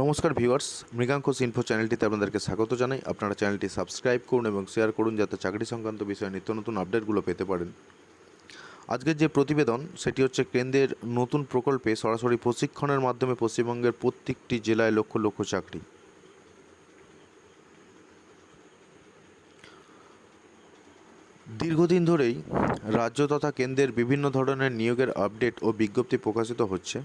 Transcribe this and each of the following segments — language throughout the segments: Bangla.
নমস্কার ভিউয়ার্স মৃগাঙ্কস ইনফো চ্যানেলটিতে আপনাদেরকে স্বাগত জানাই। আপনারা চ্যানেলটি সাবস্ক্রাইব করুন এবং শেয়ার করুন যাতে চাকরি সংক্রান্ত বিষয়ে নিত্য নতুন আপডেটগুলো পেতে পারেন। আজকের যে প্রতিবেদন, সেটি হচ্ছে কেন্দ্রের নতুন প্রকল্পে সরাসরি প্রশিক্ষণের মাধ্যমে পশ্চিমবঙ্গের প্রত্যেকটি জেলায় লক্ষ লক্ষ চাকরি। দীর্ঘদিন ধরেই রাজ্য তথা কেন্দ্রের বিভিন্ন ধরনের নিয়োগের আপডেট ও বিজ্ঞপ্তি প্রকাশিত হচ্ছে।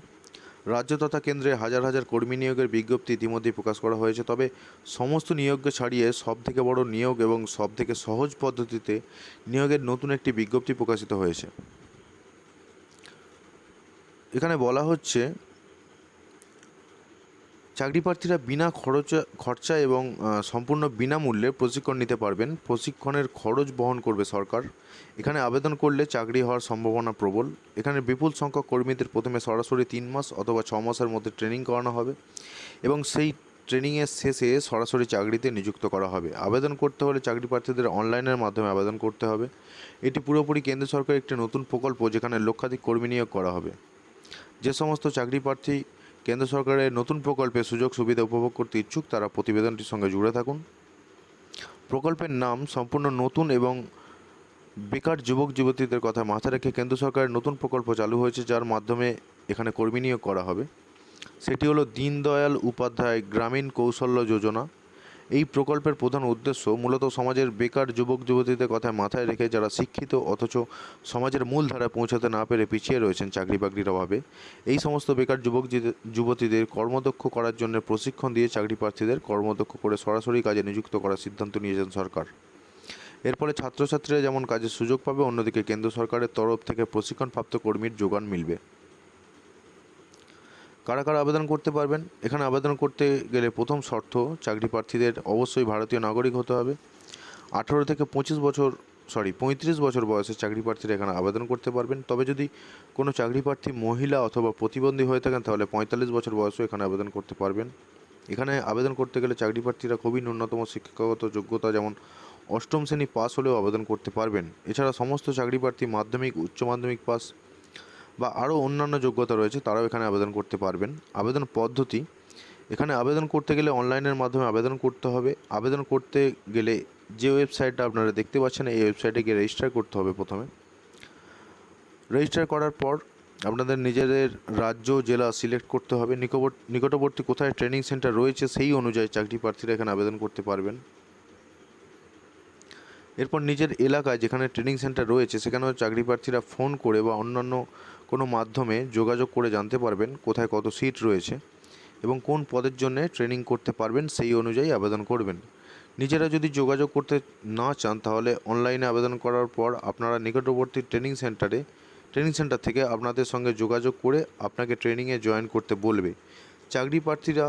রাজ্য তথা কেন্দ্রে হাজার হাজার কর্মী নিয়োগের বিজ্ঞপ্তি ইতিমধ্যেই প্রকাশ করা হয়েছে। তবে সমস্ত নিয়োগকে ছাড়িয়ে সবথেকে বড় নিয়োগ এবং সবথেকে সহজ পদ্ধতিতে নিয়োগের নতুন একটি বিজ্ঞপ্তি প্রকাশিত হয়েছে। এখানে বলা হচ্ছে চাকরি প্রার্থীরা বিনা খরচা খরচা এবং সম্পূর্ণ বিনামূল্যে প্রশিক্ষণ নিতে পারবেন। প্রশিক্ষণের খরচ বহন করবে সরকার। এখানে আবেদন করলে চাকরি হওয়ার সম্ভাবনা প্রবল। এখানে বিপুল সংখ্যক কর্মীদের প্রথমে সরাসরি তিন মাস অথবা ছ মাসের মধ্যে ট্রেনিং করানো হবে এবং সেই ট্রেনিংয়ের শেষে সরাসরি চাকরিতে নিযুক্ত করা হবে। আবেদন করতে হলে চাকরি প্রার্থীদের অনলাইনের মাধ্যমে আবেদন করতে হবে। এটি পুরোপুরি কেন্দ্র সরকারের একটি নতুন প্রকল্প যেখানে লক্ষাধিক কর্মী নিয়োগ করা হবে। যে সমস্ত চাকরি প্রার্থী কেন্দ্র সরকারের নতুন প্রকল্পে সুযোগ সুবিধা উপভোগ করতে ইচ্ছুক তারা প্রতিবেদনটির সঙ্গে জুড়ে থাকুন। প্রকল্পের নাম সম্পূর্ণ নতুন এবং বেকার যুবক যুবতীদের কথা মাথায় রেখে কেন্দ্র সরকারের নতুন প্রকল্প চালু হয়েছে, যার মাধ্যমে এখানে কর্মী নিয়োগ করা হবে। সেটি হলো দীনদয়াল উপাধ্যায় গ্রামীণ কৌশল্য যোজনা। এই প্রকল্পের প্রধান উদ্দেশ্য মূলত সমাজের বেকার যুবক যুবতীদের কথা মাথায় রেখে যারা শিক্ষিত অথচ সমাজের মূল ধারায় পৌঁছাতে না পেরে পিছিয়ে রয়েছেন চাকরি বাকরির অভাবে, এই সমস্ত বেকার যুবক যুবতীদের কর্মদক্ষ করার জন্য প্রশিক্ষণ দিয়ে চাকরি প্রার্থীদের কর্মদক্ষ করে সরাসরি কাজে নিযুক্ত করার সিদ্ধান্ত নিয়েছেন সরকার। এর ফলে ছাত্রছাত্রীরা যেমন কাজের সুযোগ পাবে, অন্যদিকে কেন্দ্র সরকারের তরফ থেকে প্রশিক্ষণপ্রাপ্ত কর্মীর যোগান মিলবে। কারা কারা আবেদন করতে পারবেন? এখানে আবেদন করতে গেলে প্রথম শর্ত, চাকরি প্রার্থীদের অবশ্যই ভারতীয় নাগরিক হতে হবে। আঠেরো থেকে পঁচিশ বছর সরি পঁয়ত্রিশ বছর বয়সে চাকরি প্রার্থীরা এখানে আবেদন করতে পারবেন। তবে যদি কোনো চাকরি প্রার্থী মহিলা অথবা প্রতিবন্ধী হয়ে থাকেন, তাহলে পঁয়তাল্লিশ বছর বয়সেও এখানে আবেদন করতে পারবেন। এখানে আবেদন করতে গেলে চাকরি প্রার্থীরা খুবই ন্যূনতম শিক্ষাগত যোগ্যতা, যেমন অষ্টম শ্রেণি পাস হলেও আবেদন করতে পারবেন। এছাড়া সমস্ত চাকরি প্রার্থী মাধ্যমিক, উচ্চ মাধ্যমিক পাস বা আরও অন্যান্য যোগ্যতা রয়েছে, তারাও এখানে আবেদন করতে পারবেন। আবেদন পদ্ধতি, এখানে আবেদন করতে গেলে অনলাইনের মাধ্যমে আবেদন করতে হবে। আবেদন করতে গেলে যে ওয়েবসাইটটা আপনারা দেখতে পাচ্ছেন, এই ওয়েবসাইটে গিয়ে রেজিস্টার করতে হবে প্রথমে। রেজিস্টার করার পর আপনাদের নিজেদের রাজ্য, জেলা সিলেক্ট করতে হবে। নিকটবর্তী কোথায় ট্রেনিং সেন্টার রয়েছে, সেই অনুযায়ী চাকরি প্রার্থীরা এখানে আবেদন করতে পারবেন। এরপর নিজের এলাকায় যেখানে ট্রেনিং সেন্টার রয়েছে, সেখানেও চাকরি প্রার্থীরা ফোন করে বা অন্যান্য কোনো মাধ্যমে যোগাযোগ করে জানতে পারবেন কোথায় কত সিট রয়েছে এবং কোন পদের জন্য ট্রেনিং করতে পারবেন সেই অনুযায়ী আবেদন করবেন। নিজেরা যদি যোগাযোগ করতে না চান, তাহলে অনলাইনে আবেদন করার পর আপনারা নিকটবর্তী ট্রেনিং সেন্টারে ট্রেনিং সেন্টার থেকে আপনাদের সঙ্গে যোগাযোগ করে আপনাকে ট্রেনিংয়ে জয়েন করতে বলবে। চাকরি প্রার্থীরা,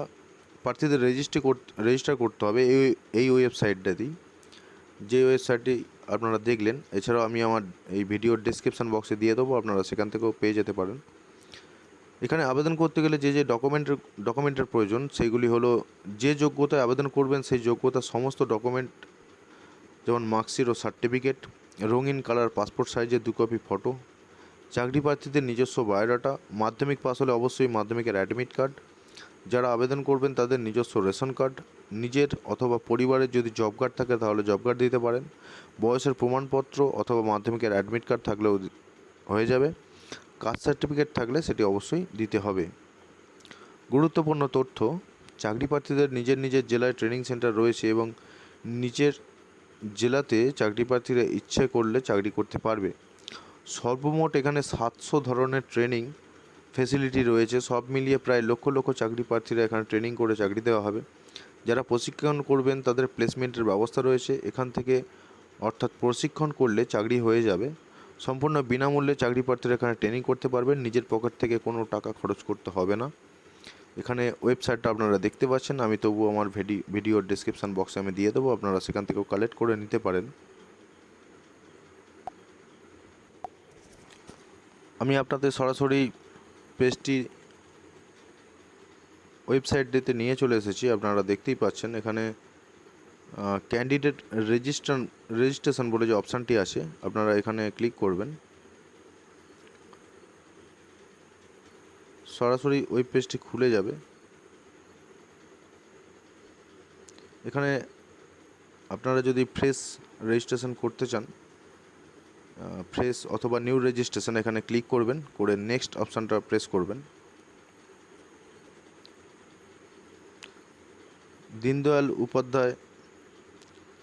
প্রার্থীদের রেজিস্ট্রি করতে রেজিস্টার করতে হবে এই এই ওয়েবসাইটটাতেই যে ওয়েবসাইটটি আপনারা দেখলেন, এছাড়াও আমি আমার এই ভিডিওর ডিসক্রিপশান বক্সে দিয়ে দেবো, আপনারা সেখান থেকেও পেয়ে যেতে পারেন। এখানে আবেদন করতে গেলে যে যে ডকুমেন্টের ডকুমেন্টের প্রয়োজন সেইগুলি হলো যে যোগ্যতায় আবেদন করবেন, সেই যোগ্যতার সমস্ত ডকুমেন্ট যেমন মার্কশিট ও সার্টিফিকেট রঙিন কালার পাসপোর্ট সাইজের দু কপি ফটো চাকরি প্রার্থীদের নিজস্ব বায়োডাটা মাধ্যমিক পাস হলে অবশ্যই মাধ্যমিকের অ্যাডমিট কার্ড যারা আবেদন করবেন তাদের নিজস্ব রেশন কার্ড, নিজের অথবা পরিবারের যদি জব কার্ড থাকে তাহলে জব কার্ড দিতে পারেন। বয়সের প্রমাণপত্র অথবা মাধ্যমিকের অ্যাডমিট কার্ড থাকলেও হয়ে যাবে। কাস্ট সার্টিফিকেট থাকলে সেটি অবশ্যই দিতে হবে। গুরুত্বপূর্ণ তথ্য, চাকরি প্রার্থীদের নিজের নিজের জেলায় ট্রেনিং সেন্টার রয়েছে এবং নিজের জেলাতে চাকরি প্রার্থীরা ইচ্ছে করলে চাকরি করতে পারবে। সর্বমোট এখানে সাতশো ধরনের ট্রেনিং ফেসিলিটি রয়েছে, সব মিলিয়ে প্রায় লক্ষ লক্ষ চাকরি প্রার্থীরা এখানে ট্রেনিং করে চাকরি দেওয়া হবে। যারা প্রশিক্ষণ করবেন, তাদের প্লেসমেন্টের ব্যবস্থা রয়েছে। এখান থেকে অর্থাৎ প্রশিক্ষণ করলে চাকরি হয়ে যাবে। সম্পূর্ণ বিনামূল্যে চাকরি প্রার্থীরা এখানে ট্রেনিং করতে পারবেন। নিজের পকেট থেকে কোনো টাকা খরচ করতে হবে না। এখানে ওয়েবসাইটটা আপনারা দেখতে পাচ্ছেন। আমি তবু আমার ভিডিও ভিডিওর ডিসক্রিপশান বক্সে আমি দিয়ে দেবো। আপনারা সেখান থেকেও কালেক্ট করে নিতে পারেন। আমি আপনাদের সরাসরি পেজটি ওয়েবসাইটটিতে নিয়ে চলে এসেছি, আপনারা দেখতেই পাচ্ছেন। এখানে ক্যান্ডিডেট রেজিস্ট্রান রেজিস্ট্রেশন বলে যে অপশানটি আছে, আপনারা এখানে ক্লিক করবেন। সরাসরি ওয়েব পেজটি খুলে যাবে। এখানে আপনারা যদি ফ্রেশ রেজিস্ট্রেশন করতে চান ফ্রেশ অথবা নিউ রেজিস্ট্রেশন এখানে ক্লিক করবেন, করে নেক্সট অপশানটা প্রেস করবেন। দীনদয়াল উপাধ্যায়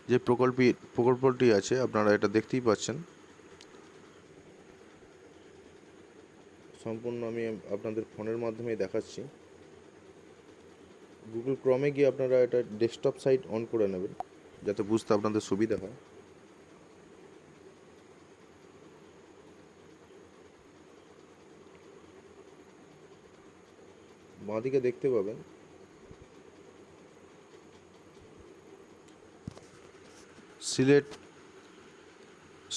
যে প্রকল্পী, প্রকল্পটি আছে, আপনারা এটা দেখতেই পাচ্ছেন। সম্পূর্ণ আমি আপনাদের ফোনের মাধ্যমেই দেখাচ্ছি। গুগল ক্রমে গিয়ে আপনারা এটা ডেস্কটপ সাইট অন করে নেবেন, যাতে বুঝতে আপনাদের সুবিধা হয়। বাঁদিকে দেখতে পাবেন। সিলেট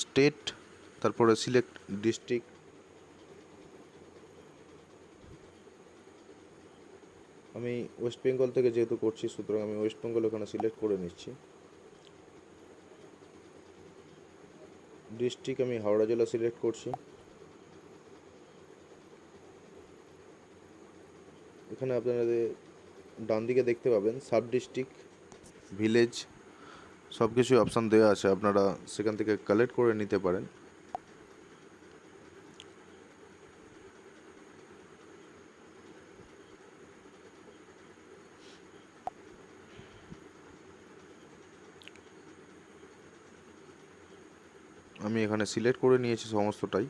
স্টেট তারপরে সিলেক্ট ডিস্ট্রিক্ট। আমি ওয়েস্ট বেঙ্গল থেকে যেহেতু করছি সুতরাং আমি ওয়েস্ট বেঙ্গল ওখানে সিলেক্ট করে নিচ্ছি। ডিস্ট্রিক্ট আমি হাওড়া জেলা সিলেক্ট করছি। এখানে আপনাদের ডান দিকে দেখতে পাবেন, সাব ডিস্ট্রিক্ট, ভিলেজ সব কিছুই অপশান দেওয়া আছে। আপনারা সেখান থেকে কালেক্ট করে নিতে পারেন। আমি এখানে সিলেক্ট করে নিয়েছি সমস্তটাই।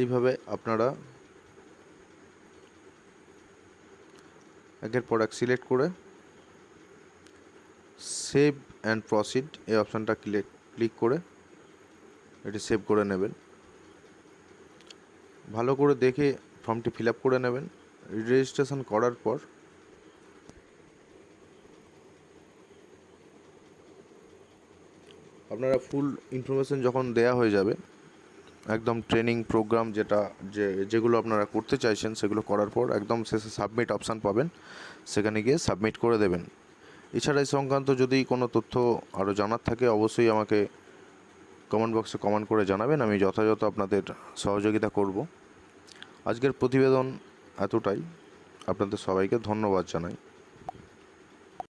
এইভাবে আপনারা একের প্রোডাক্ট সিলেক্ট করে সেভ অ্যান্ড প্রসিড এই অপশানটা ক্লিক ক্লিক করে এটি সেভ করে নেবেন। ভালো করে দেখে ফর্মটি ফিল করে নেবেন। রেজিস্ট্রেশন করার পর আপনারা ফুল ইনফরমেশন যখন দেয়া হয়ে যাবে একদম ট্রেনিং প্রোগ্রাম যেটা যে, যেগুলো আপনারা করতে চাইছেন, সেগুলো করার পর একদম শেষে সাবমিট অপশান পাবেন। সেখানে গিয়ে সাবমিট করে দেবেন। এছাড়া এই সংক্রান্ত যদি কোনো তথ্য আরও জানার থাকে, অবশ্যই আমাকে কমেন্ট বক্সে কমেন্ট করে জানাবেন। আমি যথাযথ আপনাদের সহযোগিতা করব। আজকের প্রতিবেদন এতটাই। আপনাদের সবাইকে ধন্যবাদ জানাই।